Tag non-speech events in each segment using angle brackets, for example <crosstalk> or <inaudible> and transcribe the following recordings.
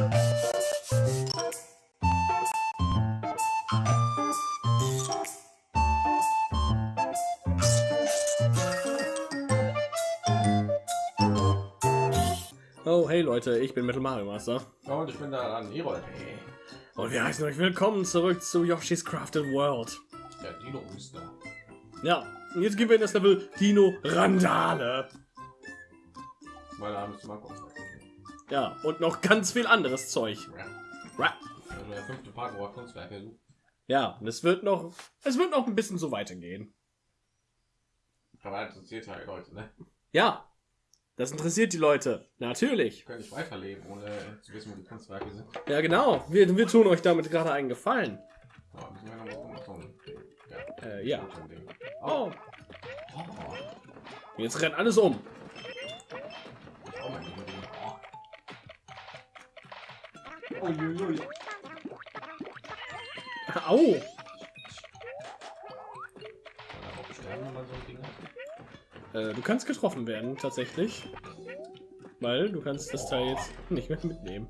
Oh, hey Leute, ich bin Metal Mario Master. Und ich bin da an Erol. Hey. Und wir heißen euch willkommen zurück zu Yoshi's Crafted World. Der Dino-Rüster. Ja, und jetzt gehen wir in das Level Dino Randale. Mein Name ist Marco. Ja, und noch ganz viel anderes Zeug. Ja. Ra- der fünfte Part, wo Kunstwerke sucht. Ja, und es wird noch, es wird noch ein bisschen so weitergehen. Aber das interessiert ja die Leute, ne? Ja, das interessiert die Leute. Natürlich. Können nicht weiterleben, ohne zu wissen, wo die Kunstwerke sind. Ja, genau. Wir, wir tun euch damit gerade einen Gefallen. Ja. Äh, ja. Oh, Oh. jetzt rennt alles um. Ding hat? Äh, du kannst getroffen werden, tatsächlich. Weil du kannst das Teil jetzt nicht mehr mitnehmen.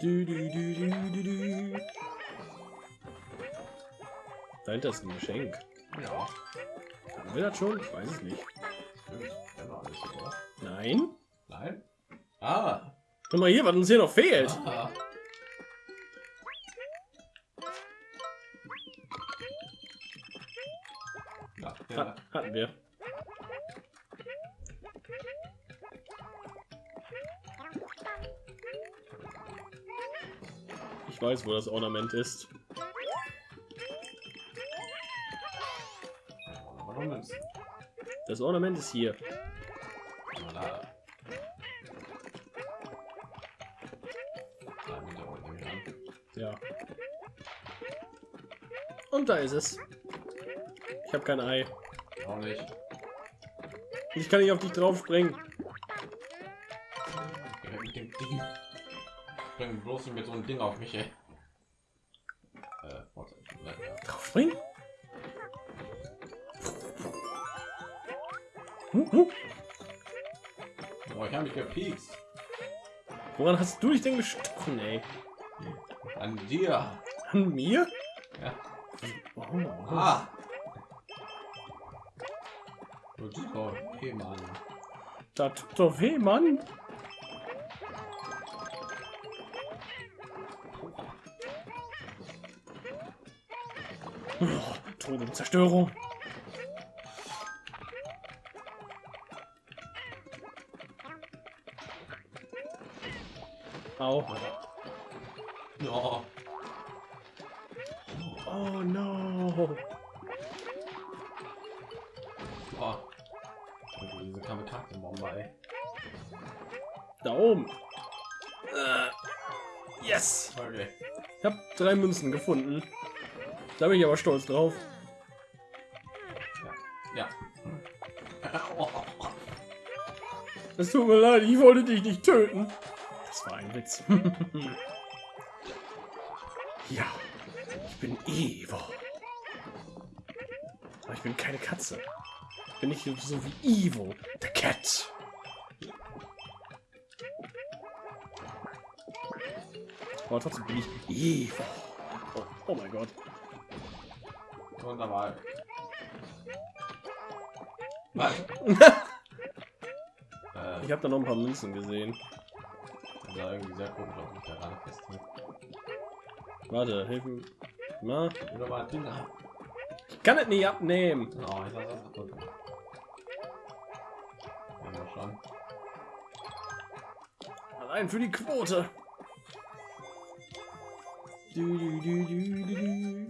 Du, du, du, du, du, du. Dahinter ist ein Geschenk. Ja. Haben wir das schon? Ich weiß es nicht. Nein? Nein? Ah! Guck mal hier, was uns hier noch fehlt. ah. Ja, ja. Ha hatten wir. Ich weiß, wo das Ornament ist. Das Ornament ist hier. Und da ist es. Ich habe kein Ei. Auch nicht. Ich kann nicht auf dich drauf springen. Weg mit dem Ding. Bring bloß mit so einem Ding auf mich, ey. Äh, warte. Ja. Drauf springen? Huh, huh. Oh, ich habe mich gepiekst. Woran hast du dich denn gestochen, ey? An dir. An mir? Oh. Ah. Du Dino. Hey, Mann. Das tut doch weh, Mann. Oh, Tod und Zerstörung. Au. Drei Münzen gefunden. Da bin ich aber stolz drauf. Ja. Oh. <laughs> Es tut mir leid, ich wollte dich nicht töten. Das war ein Witz. <laughs> ja, ich bin Evo. Aber ich bin keine Katze. Ich bin nicht so wie Evo, the Cat. Aber trotzdem bin ich. Oh, oh mein Gott. Wunderbar. <laughs> Äh, Ich habe da noch ein paar Münzen gesehen. sah irgendwie sehr komisch aus, mich da gerade festhält. Warte, hilf mir. Na, ich kann es nicht abnehmen. Oh, ich lasse das drücken. Ja, schauen. Allein für die Quote. Du, du, du.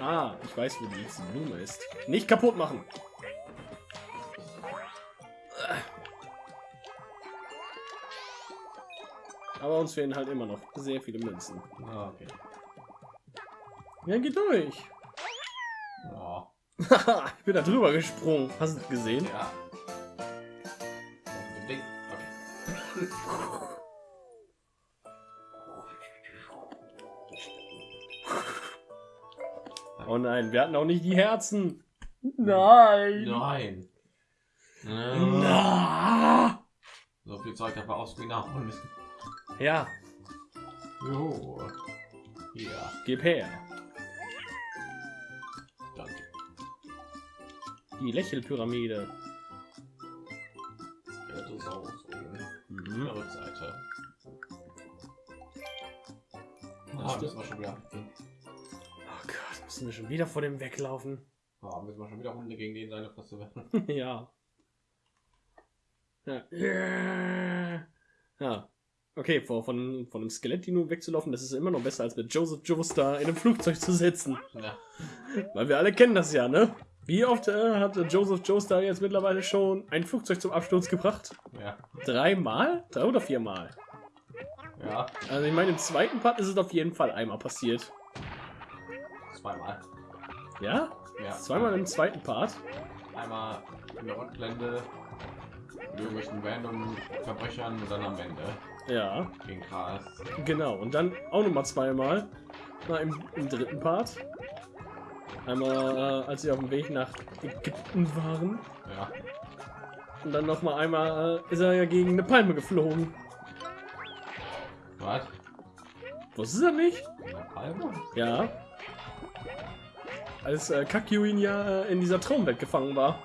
Ah, ich weiß, wo die nächste Blume ist. Nicht kaputt machen. Aber uns fehlen halt immer noch sehr viele Münzen. Ah, okay. Ja, geht durch. Oh, <laughs> ich bin da drüber gesprungen. Hast du es gesehen? ja. Wir hatten auch nicht die Herzen. Nein. Nein. Na. So viel Zeug, wir ausgehen nachholen müssen. Ja, Jo. Ja, gib her. danke. Die Lächelpyramide. Ja, das ist auch so. Mhm. Rückseite. Ah, müssen wir schon wieder. Oh müssen wir schon wieder vor dem weglaufen. Ah, müssen wir schon wieder Hunde gegen den seine Fresse werfen. <laughs> ja. Ja. Ja. Okay, vor, von, von einem Skelett-Dino wegzulaufen, das ist immer noch besser, als mit Joseph Joestar in einem Flugzeug zu sitzen. Ja. Weil wir alle kennen das ja, ne? Wie oft äh, hat Joseph Joestar jetzt mittlerweile schon ein Flugzeug zum Absturz gebracht? Ja. Dreimal? Drei oder viermal? Ja. Also ich meine, im zweiten Part ist es auf jeden Fall einmal passiert. Zweimal. Ja? Ja. Zweimal im zweiten Part? Einmal in der Rückblende mit irgendwelchen random Verbrechern und dann am Ende Ja, gegen Chaos. genau. Und dann auch noch mal zweimal. Na, im, im dritten Part. Einmal, äh, als sie auf dem Weg nach Ägypten waren. Ja. Und dann noch mal einmal äh, ist er ja gegen eine Palme geflogen. Was? Wusstest du das nicht? In der Palme? Ja. Als äh, Kakuin ja äh, in dieser Traumwelt gefangen war.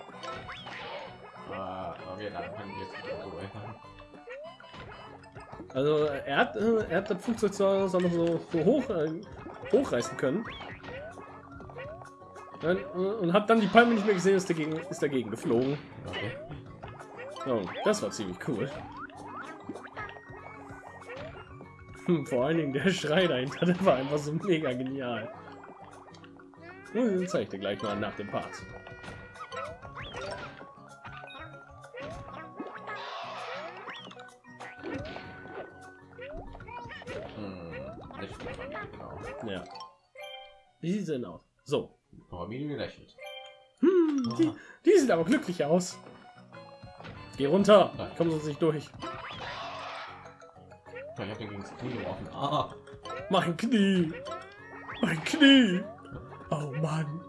Äh, okay, dann kann ich jetzt nicht so erinnern. Also äh, er hat, äh, er hat das Flugzeug zwar wir so hoch, äh, hochreißen können. Dann, äh, und hat dann die Palme nicht mehr gesehen, ist dagegen, ist dagegen geflogen. Okay. Oh, das war ziemlich cool. Hm, vor allen Dingen der Schrei dahinter, <laughs> der war einfach so mega genial. Zeige ich dir gleich mal nach dem Part. Hm, nicht genau. Ja. Wie sieht sie denn aus? So. Pyramide gelächelt. Hm, die, die sieht aber glücklich aus. Geh runter. Kommen sonst nicht durch. Ich hab den gegen das Knie geworfen. Ah, Mein Knie. Mein Knie. Oh Mann.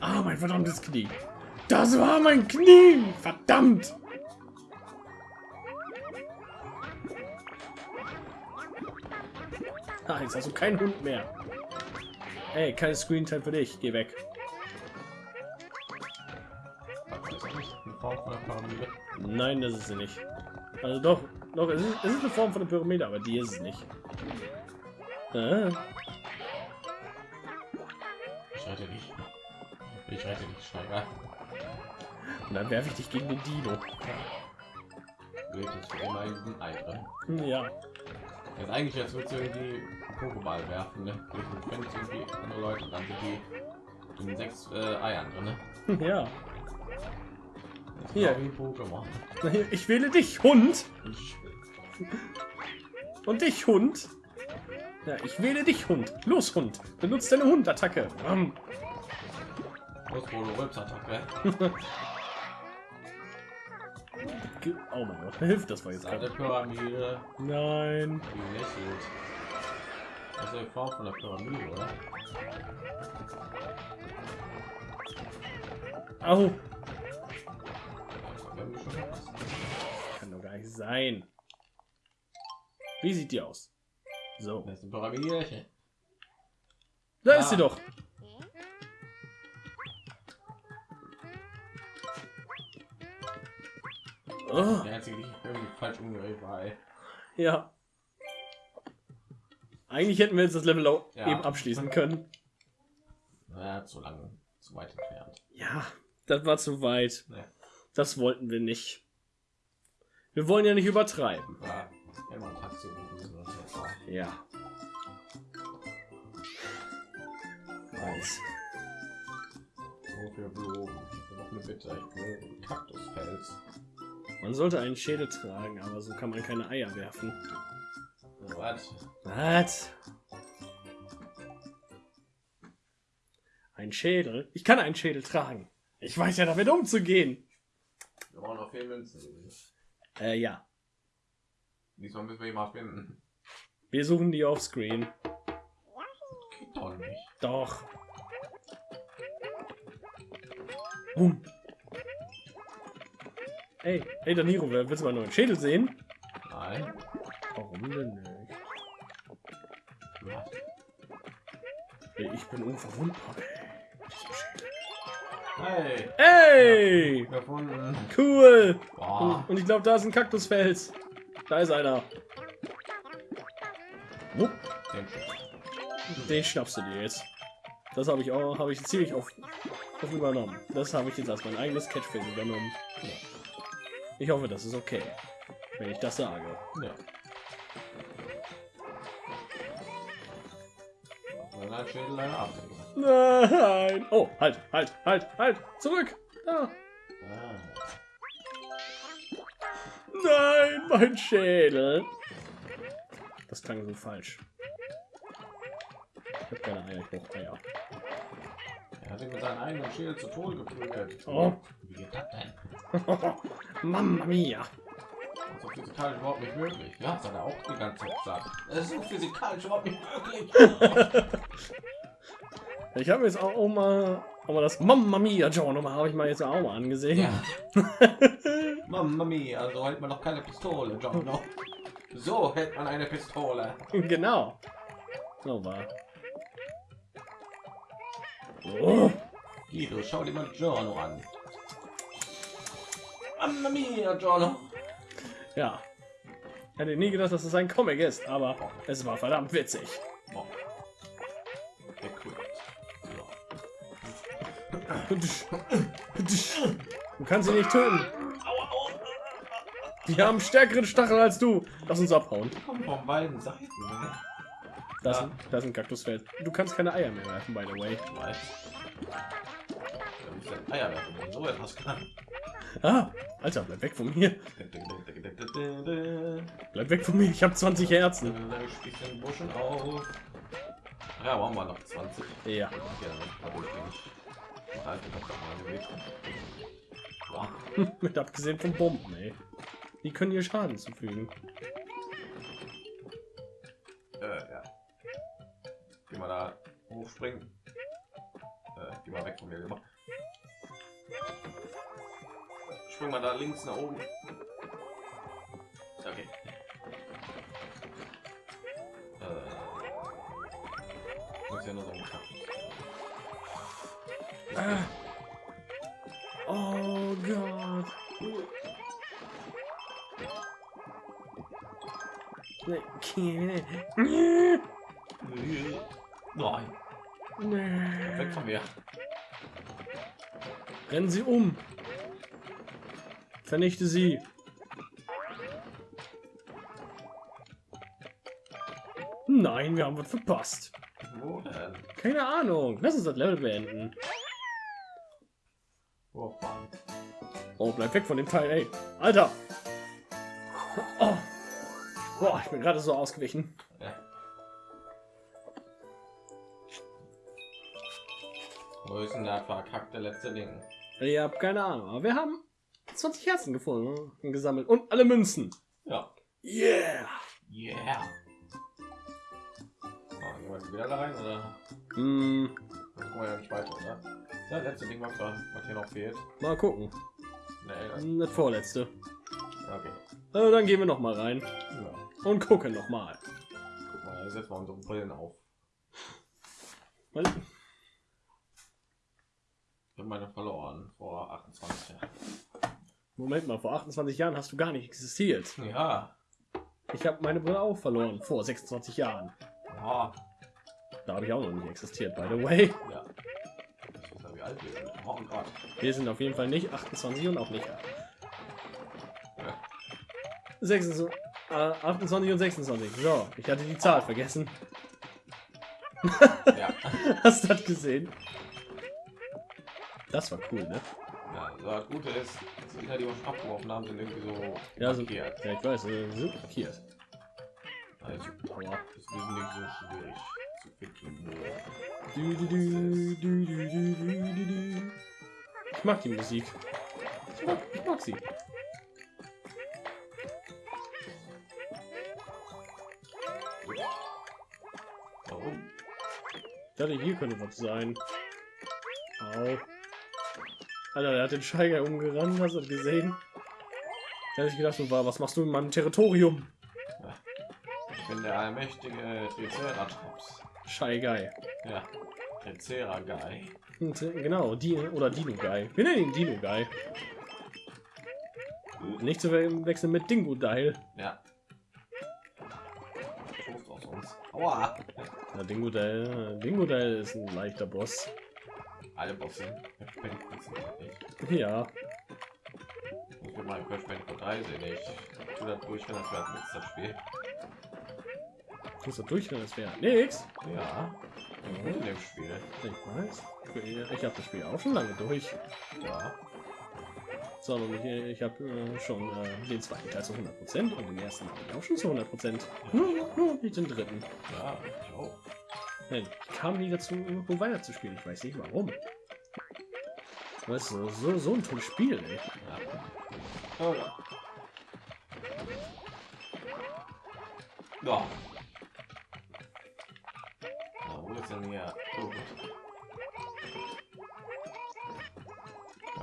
Ah, mein verdammtes Knie. Das war mein Knie. Verdammt. Ah, jetzt hast du keinen Hund mehr. Ey, keine Screentime für dich. Geh weg. der? Nein, das ist sie nicht. Also doch, doch, es ist, es ist eine Form von einer Pyramide, aber die ist es nicht. Ah, Ich rette dich. Ich rette dich, Steiger. und dann werfe ich dich gegen den Dino. Für immer in diesem Ei drin. Ja. Jetzt eigentlich jetzt wird irgendwie Pokéball werfen, ne? Fenster irgendwie andere Leute und dann sind die in sechs äh, Eiern drin, ne? <laughs> Ja. Hier. wie Pokémon. Ich wähle dich, Hund. Und dich, Hund. Ja, ich wähle dich, Hund. Los, Hund. Benutzt deine Hundattacke. Ähm, Oh mein Gott, hilft das war jetzt gerade. Pyramide, Nein. ist eine Form von der Pyramide, oder? Au. Kann doch gar nicht sein. Wie sieht die aus? So. Ist eine Pyramide. Da Ah. ist sie doch. Oh, Der einzige, die irgendwie falsch umgedreht war, ey. ja. Eigentlich hätten wir jetzt das Level auch Ja. eben abschließen können. Ja, zu lang, zu weit entfernt. Ja, das war zu weit. Ja. Das wollten wir nicht. Wir wollen ja nicht übertreiben. War immer ein Taxi gewesen oder so. Ja. Weiß. So viel Blumen. Noch eine Bitte. Ich will einen Kaktusfels. Man sollte einen Schädel tragen, aber so kann man keine Eier werfen. Was? Was? Ein Schädel? Ich kann einen Schädel tragen. Ich weiß ja damit umzugehen. Wir brauchen noch vier Münzen. Äh, ja. Diesmal müssen wir ihn mal finden. Wir suchen die offscreen. Geht doch nicht. Doch. Boom. Ey, hey Daniro, willst du mal einen neuen Schädel sehen? Nein. Warum denn nicht? Was? Ey, ich bin unverwundbar. Hey, Ey! gefunden. Cool! Boah. Und ich glaube, da ist ein Kaktusfels. Da ist einer. Den schnappst du dir jetzt. Das habe ich auch, habe ich ziemlich oft, oft übernommen. Das habe ich jetzt als mein eigenes Catchphrase übernommen. Ich hoffe, das ist okay, wenn ich das sage. Ja. Nein! Oh, halt, halt, halt, halt! Zurück! Da! Nein, mein Schädel! Das klang so falsch. Ich habe keine Eier, ich brauche Eier. Er hat ihn mit seinem eigenen Schild zu Tode geprügelt. Oh. Wie geht das denn? <laughs> Mamma mia! Das ist physikalisch überhaupt nicht möglich. Ja, das hat er auch die ganze Zeit gesagt. Das ist physikalisch überhaupt nicht möglich. <laughs> Ich habe jetzt auch mal, auch mal das Mamma mia Journal habe ich mal jetzt auch mal angesehen. ja. <laughs> Mamma mia, so hält man doch keine Pistole, John. So hält man eine Pistole. <laughs> genau. So war. Oh, Guido, schau dir mal Giorno an. Mamma mia, Giorno. ja. Ich hätte nie gedacht, dass es ein Comic ist, aber es war verdammt witzig. Oh. Equipped. Du kannst sie nicht töten. Die haben stärkeren Stachel als du. Lass uns abhauen. Von beiden Seiten. Ne? Das, Ja. das ist ein Kaktusfeld. Du kannst keine Eier mehr werfen, by the way. Weiß. Ich Eier werfen, so etwas kann. Ah, Alter, bleib weg von mir. Bleib weg von mir. Ich habe 20 Herzen. Bisschen Buschen auf. Ja, machen wir noch 20. Ja. Ich den Halt, ich. <laughs> Mit abgesehen von Bomben, ey. Die können ihr Schaden zufügen. Äh, ja. Geh mal da hochspringen. Äh, geh mal weg von mir, lieber. Spring mal da links nach oben. Okay. Äh, muss ja nur so. Ah. Oh Gott. Okay. Nee. Nein, weg von mir. Rennen Sie um. Vernichte sie. Nein, wir haben was verpasst. Wo denn? Keine Ahnung. Lass uns das Level beenden. Oh, bleib weg von dem Teil, ey. Alter. Boah, ich bin gerade so ausgewichen. Ja. Wo ist denn der verkackte letzte Ding? Ich hab keine Ahnung, aber wir haben 20 Herzen gefunden und gesammelt und alle Münzen. Ja. Yeah. Yeah. Oh, gehen wir jetzt wieder da rein, oder? Hm, Dann kommen wir ja nicht weiter, oder? Das letzte Ding, was, da, was hier noch fehlt. mal gucken. Nee, das, Das vorletzte. okay. Also dann gehen wir noch mal rein Ja. Und gucken noch mal. Guck mal, jetzt setzen wir unsere Brillen auf. Weil- Ich habe meine verloren vor 28 Jahren. Moment mal, vor 28 Jahren hast du gar nicht existiert. Ja. Ich habe meine Brille auch verloren vor 26 Jahren. Ja. Da habe ich auch noch nicht existiert, by the way. Ja. Wie alt wir sind. Oh Gott. Wir sind auf jeden Fall nicht 28 und auch nicht Ja. 26, äh, 28 und 26. So, ich hatte die Zahl vergessen. ja. <laughs> Hast du das gesehen? Das war cool, ne? Ja, also das Gute ist, dass die die schon abgeworfen haben, sind irgendwie so ja, markiert. So, ja, ich weiß, äh, also, sind markiert. Also, Power ist nicht so schwierig zu finden. Ne? Du, du, du, ich mag die Musik. Ich mag, ich mag sie. Dachte, hier könnte was sein. Au. Alter, der hat den Scheiger umgerannt, hast du das gesehen? Da hätte ich gedacht, so, was machst du in meinem Territorium? Ich bin der allmächtige Triceratops. Scheigai. Ja. Und, äh, Genau, die oder Dino Guy. Wir nennen ihn Dino Guy. Nicht zu we- wechseln mit Dingo Dial. Ja. Toast aus uns. Aua. Ja, Dingo Dial, Dingo Dial ist ein leichter Boss. Alle Bosse. Ja, Ich will mal Crash Bandicoot 3 sehen. Ich tu das durch, wenn das mit das Spiel. ich muss da durchrennen, das wäre nix. Ja. In dem Spiel. Ich weiß. Ich habe das Spiel auch schon lange durch. Ja. Sondern ich, ich habe äh, schon äh, den zweiten Teil zu 100 Prozent und den ersten habe ich auch schon zu 100 Prozent. Nur, nur nicht den dritten. Ja, ich auch. Ich kam nie dazu, irgendwo weiter zu spielen. Ich weiß nicht warum. Weißt du, so, so ein tolles Spiel, ey. Ja. Ja. Ja. Na, wo ist denn hier? Oh, gut.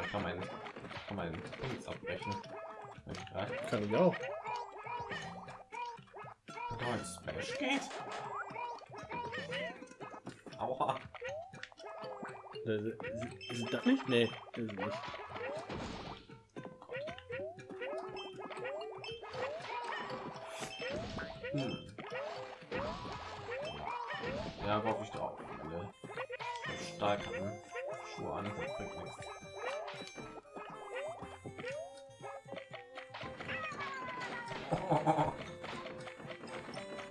Ich kann meinen kann meinen Dings abbrechen. Ich Kann ich auch. da ins Smash geht. Aua. Äh, Ist, ist das nicht? Nee, ist es nicht. Hm. Ja, worauf ich drauf. Ne? Starken Schuhe an, das bringt nichts.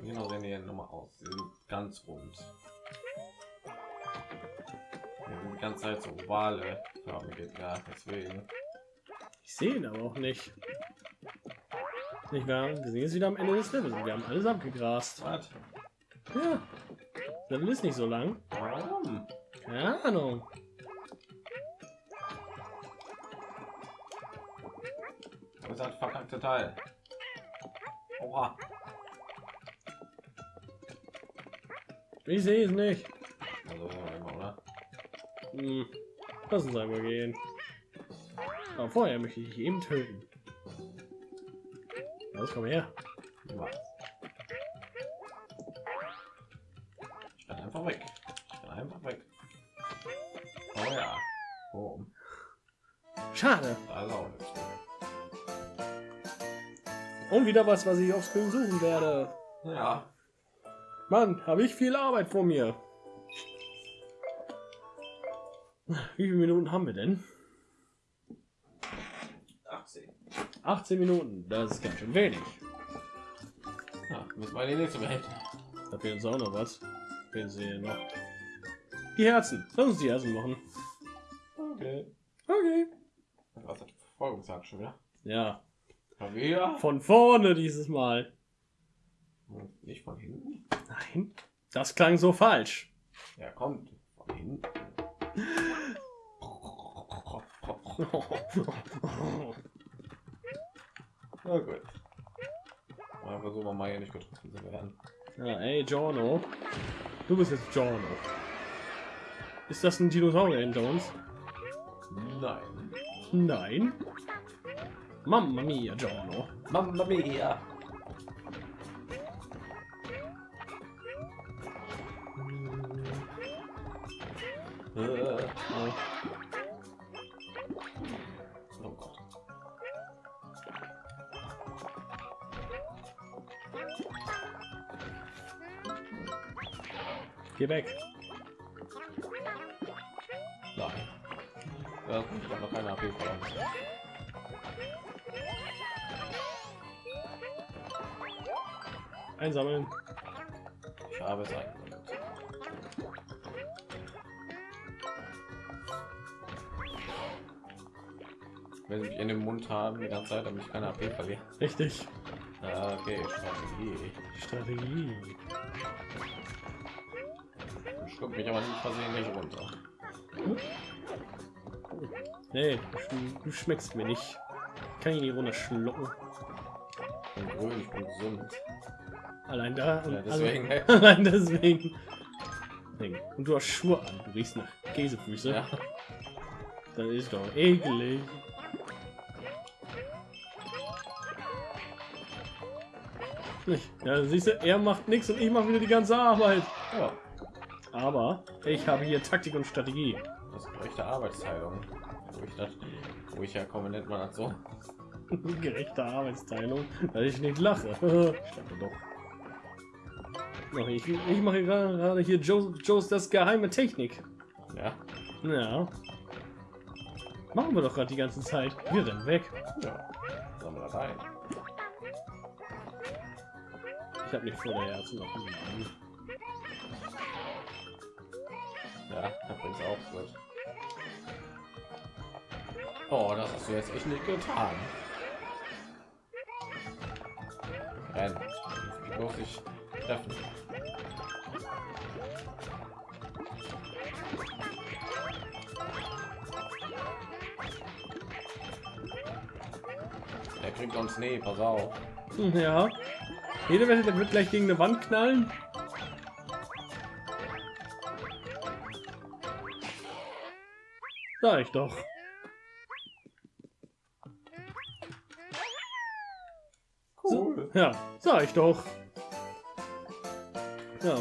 Genau sehen die nochmal aus. Sie sind ganz rund. Ja, die ganze Zeit so ovale förmige, ja, deswegen. Ich sehe ihn aber auch nicht. Nicht wahr? Wir sind jetzt wieder am Ende des Levels. Wir haben alles abgegrast. Was? Ja. Das Level ist nicht so lang. Warum? Keine Ahnung. Das ist das verkackte Teil. Oha. Ich sehe es nicht. Also oder? Hm. Lass uns einmal gehen. Aber vorher möchte ich eben töten. Los, komm her. Was? Ich bin einfach weg. Ich bin einfach weg. Oh ja. Oh, Schade. Und wieder was, was ich aufs Screen suchen werde. Ja. Mann, habe ich viel Arbeit vor mir. Wie viele Minuten haben wir denn? 18. 18 Minuten. Das ist ganz schön wenig. Ja, müssen wir die nächste Welt. Da fehlt uns auch noch was. Fehlen sie noch? Die Herzen. Lass uns die Herzen machen. Okay. Okay. Was hat Verfolgungsjagd schon wieder? Ja. Wieder? Von vorne dieses Mal. Nicht von hinten? Nein. Das klang so falsch. Ja, kommt. Von hinten. Na gut. Mal versuchen wir mal hier nicht getroffen zu werden. ja, ey, Giorno. Du bist jetzt Giorno. Ist das ein Dinosaurier hinter uns? Nein. Nein. Mamma mia, Giorno. Mamma mia. Äh, Oh. Oh Gott. Geh weg. Einsammeln. Ich habe es eingesammelt. Wenn ich in den Mund haben die ganze Zeit, damit ich keine AP verliere. Richtig. Ah, Okay, Strategie. Strategie. Schluck mich aber nicht versehentlich runter. Nee, du, du schmeckst mir nicht. Kann ich nicht runterschlucken. Ich bin grün, ich bin gesund. Allein da. Ja, deswegen. Allein, <laughs> allein deswegen. Und du hast Schuhe an. Du riechst nach Käsefüße. Ja. Das ist doch eklig. Ja, siehst du, er macht nichts und ich mache wieder die ganze Arbeit. ja. Aber ich habe hier Taktik und Strategie. Das ist gerechte Arbeitsteilung. Wo ich, das, wo ich herkomme, nennt man das so. <laughs> Gerechte Arbeitsteilung, weil ich nicht lache. ich dachte doch. Doch, Ich, ich mache gerade hier Joe, Joe's das geheime Technik. Ja. Ja. Machen wir doch gerade die ganze Zeit. Wir rennen weg. ja. Sollen wir da rein? Ich habe nicht vor, der Herzen noch. Ja, da bringt's auch gut. Oh, das hast du jetzt echt nicht getan. Renn. Ich muss dich treffen. Kriegt uns nee, pass auf. Ja. Jeder Wette, der wird gleich gegen eine Wand knallen. Sag ich doch. Cool. Ja, sag ich doch. Ja.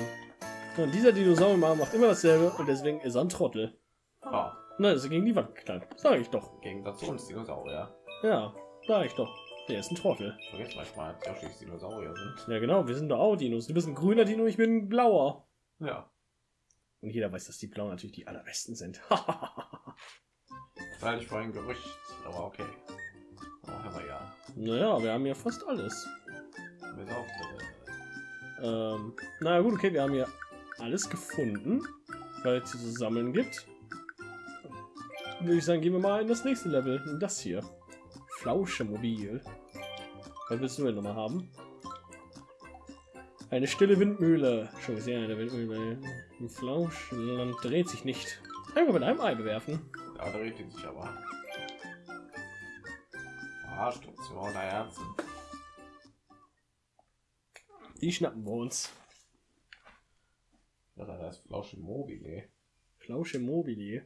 Und dieser Dinosaurier macht immer dasselbe und deswegen ist er ein Trottel. Ah, Nein, ist er gegen die Wand geknallt. Sag ich doch. im Gegensatz zu uns Dinosaurier. Ja, sag ich doch. Der ist ein Trottel. Ich vergesse manchmal, dass Yoshis Dinosaurier sind. Ja, genau, wir sind doch auch Dinos. Du bist ein grüner Dino, ich bin ein blauer. Ja. Und jeder weiß, dass die Blauen natürlich die allerbesten sind. <laughs> Das halte ich für ein Gerücht, aber okay. Oh, haben wir ja. naja, wir haben ja fast alles. Bis auf, äh, Ähm, na gut, okay, wir haben hier alles gefunden, weil es zu sammeln gibt. Würde ich sagen, gehen wir mal in das nächste Level. In das hier. Flauschemobil. Was willst du denn nochmal haben? Eine stille Windmühle. Schon gesehen, eine Windmühle. Im Flauschland dreht sich nicht. Einfach mit einem Ei bewerfen. da dreht die sich aber. Ah, Station der Herzen. Die schnappen wir uns. Das ist das Flausche Mobile. Flausche Mobile.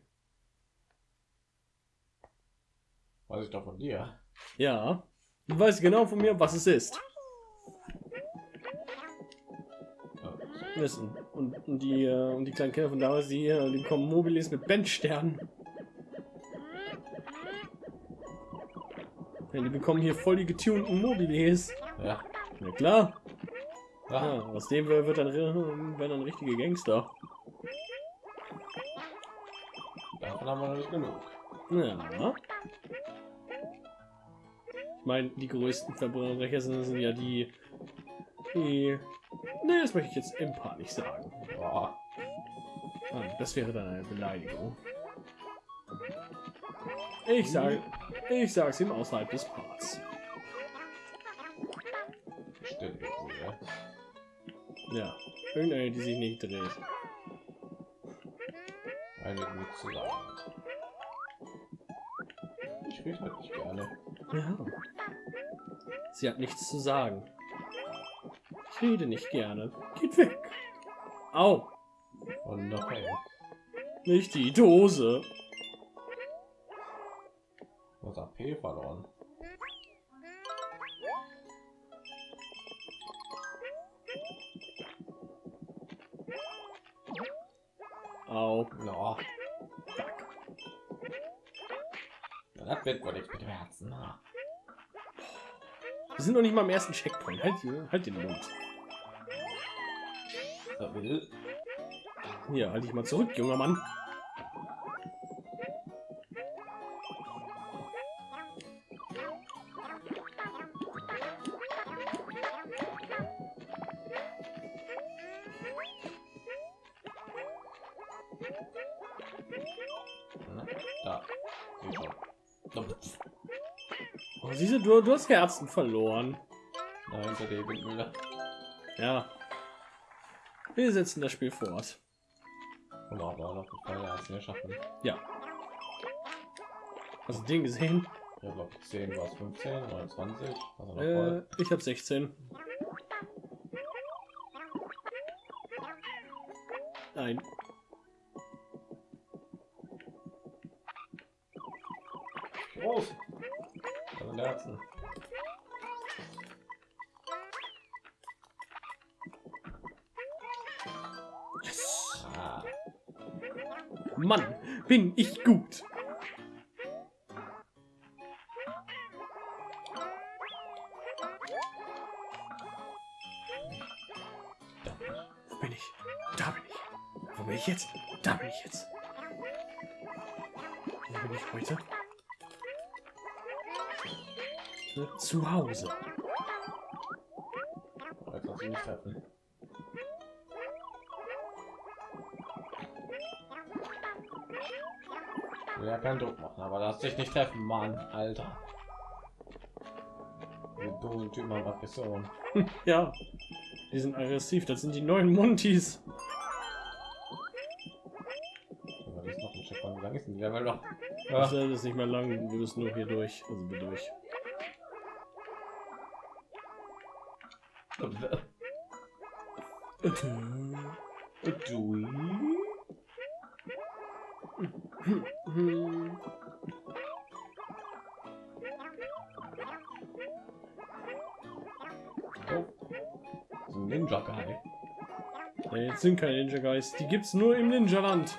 Weiß ich doch von dir. Ja. Du weißt genau von mir, was es ist. Wissen. Und, und die äh, und die kleinen Kinder von damals, die, äh, die bekommen Mobilis mit Bandsternen. Ja, die bekommen hier voll die getunten Mobilis. ja. Na klar. Ja, aus dem wird dann, werden dann richtige Gangster. davon haben wir noch nicht genug. Ja. Ich meine, die größten Verbrecher sind, sind ja die, die. Ne, das möchte ich jetzt im Part nicht sagen. Boah. Ah, das wäre dann eine Beleidigung. Ich sage, ich sag's ihm außerhalb des Parts. Stimmt ja. Ja, irgendeine, die sich nicht dreht. Eine sagen. hat. Ich rede halt nicht gerne. Ja. Sie hat nichts zu sagen. Ich rede nicht gerne. Geht weg. Au, Und noch hey, nicht die Dose. was AP verloren. Au. Ja. Ja, das wird wohl nichts mit dem Herzen. Na. Wir sind noch nicht mal im ersten Checkpoint. Halt, halt den Mund. Hier, halt dich mal zurück, junger Mann. Oh, siehst du, du, hast Herzen verloren. Da hinter der Windmühle. Ja. Wir setzen das Spiel fort. Und auch noch ein paar Herzen geschaffen. Ja. Hast du den gesehen? Ja, glaube ich 10 war es 15 oder 20. Also noch Äh, ich habe 16. Nein. Mann, bin ich gut. Wo bin ich? Da bin ich. Wo bin ich jetzt? Da bin ich jetzt. Wo bin ich heute? Zu Hause. jetzt kannst du nicht treffen. Keinen Druck machen, aber lass dich nicht treffen, Mann, Alter. Dummen Typen haben Aggression. <laughs> Ja, die sind aggressiv. Das sind die neuen. Wie lang ist denn die noch? Das ist nicht mehr lang. Wir müssen nur hier durch. Also wir durch. <laughs> Hm. Oh. Ein Ninja Guy. Nee, jetzt sind keine Ninja Guys. Die gibt's nur im Ninja-Land.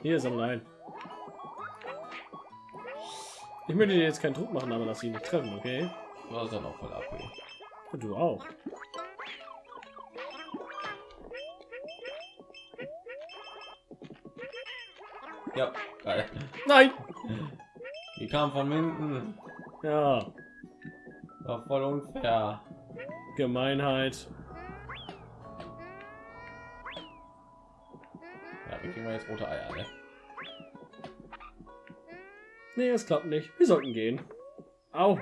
Hier ist am ein. Ich möchte dir jetzt keinen Druck machen, aber lass ihn nicht treffen, okay? Das ist dann auch voll ab. Du auch. Ja. Nein! Die kam von hinten. Ja, War voll unfair. Gemeinheit. Ja, wie kriegen wir jetzt rote Eier, ne? Nee, es klappt nicht. Wir sollten gehen. Au.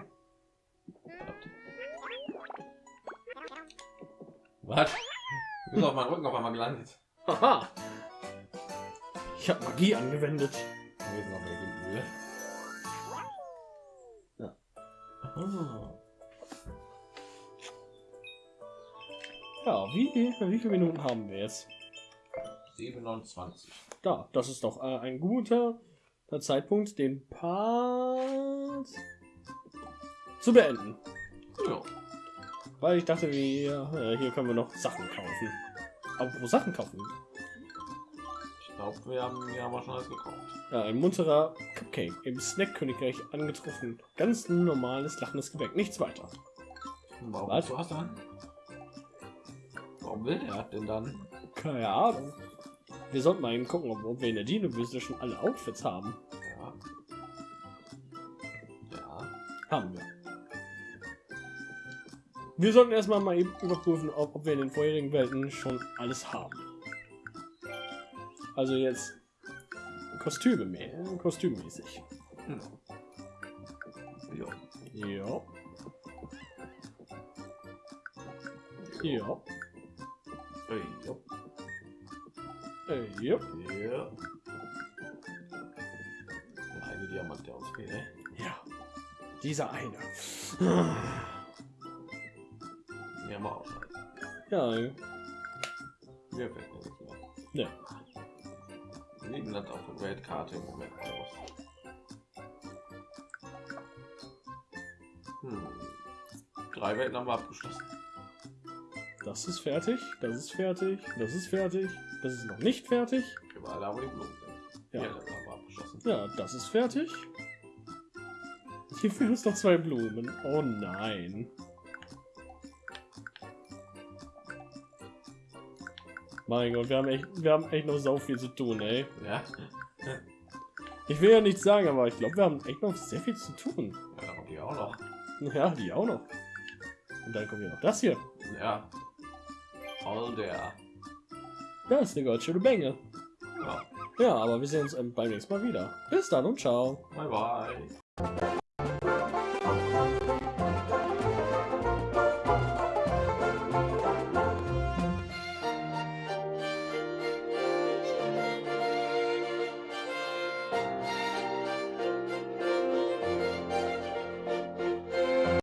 Was? Du bist auf meinem Rücken auf einmal gelandet. Haha. Ich habe Magie angewendet. Wir sind noch in der Windmühle. Ja. Oh. Ja, wie, wie viele Minuten haben wir jetzt? 27. Da, das ist doch äh, ein guter Zeitpunkt, den Part zu beenden. Ja. Weil ich dachte, wir, äh, hier können wir noch Sachen kaufen. Aber wo Sachen kaufen? Ich glaube, wir haben ja aber schon alles gekauft. Ja, ein munterer Cupcake im Snack-Königreich angetroffen. Ganz normales, lachendes Gebäck, nichts weiter. Warum Was? hast dann? Warum will der denn dann? Keine Ahnung. Wir sollten mal eben gucken, ob, ob wir in der Dino-Wüste schon alle Outfits haben. Ja. Ja. Haben wir. Wir sollten erstmal mal eben überprüfen, ob, ob wir in den vorherigen Welten schon alles haben. Also jetzt Kostüme mehr, kostümmäßig. Hm. Ja. Ja. Ja. Ey, ja. Äh, ja. Ja. Der eine Diamant, der uns fehlt. ne? Ja. Dieser eine. Haben wir auch schon. Ja, Wir fällt mir nicht mehr. ne. Liegen das auf der Weltkarte im Moment aus. Hm. Drei Welten haben wir abgeschlossen. Das ist fertig, das ist fertig, das ist fertig, das ist noch nicht fertig. Überall da, wo die Blumen sind. Ja. Hier. Ja, das ist fertig. Hier fehlen uns noch zwei Blumen. Oh nein. Mein Gott, wir haben echt, wir haben echt noch sau viel zu tun, ey. Ja. Ich will ja nichts sagen, aber ich glaube, wir haben echt noch sehr viel zu tun. Ja, die auch noch. Ja, die auch noch. Und dann kommt hier noch das hier. Ja. All der. Das ist eine ganz schöne Menge. Ja. Ja, aber wir sehen uns ähm, beim nächsten Mal wieder. Bis dann und ciao. Bye bye.